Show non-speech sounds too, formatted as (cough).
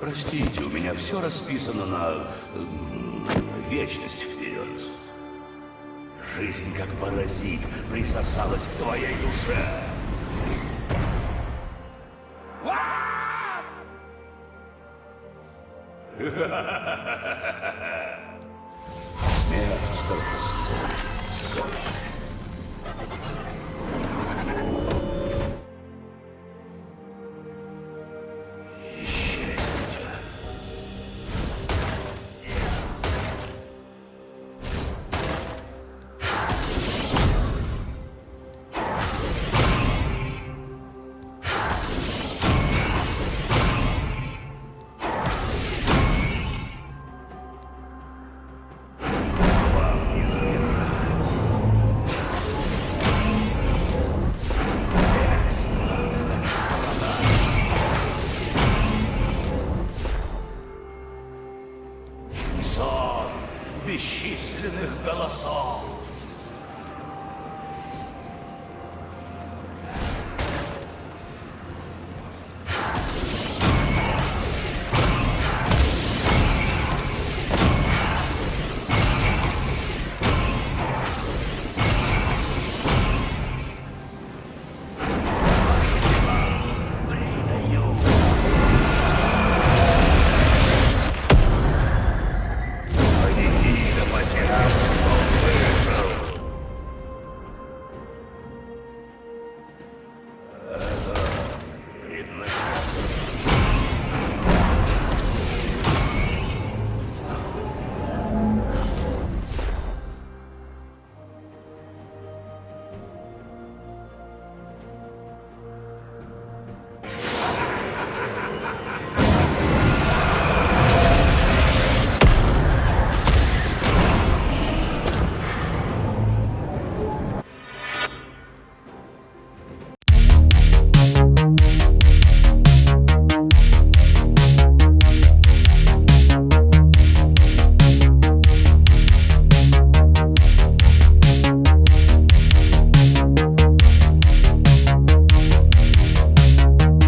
Простите, у меня все расписано на м, вечность вперед. Жизнь, как паразит, присосалась к твоей душе. Смерть (laughs) бесчисленных голосов.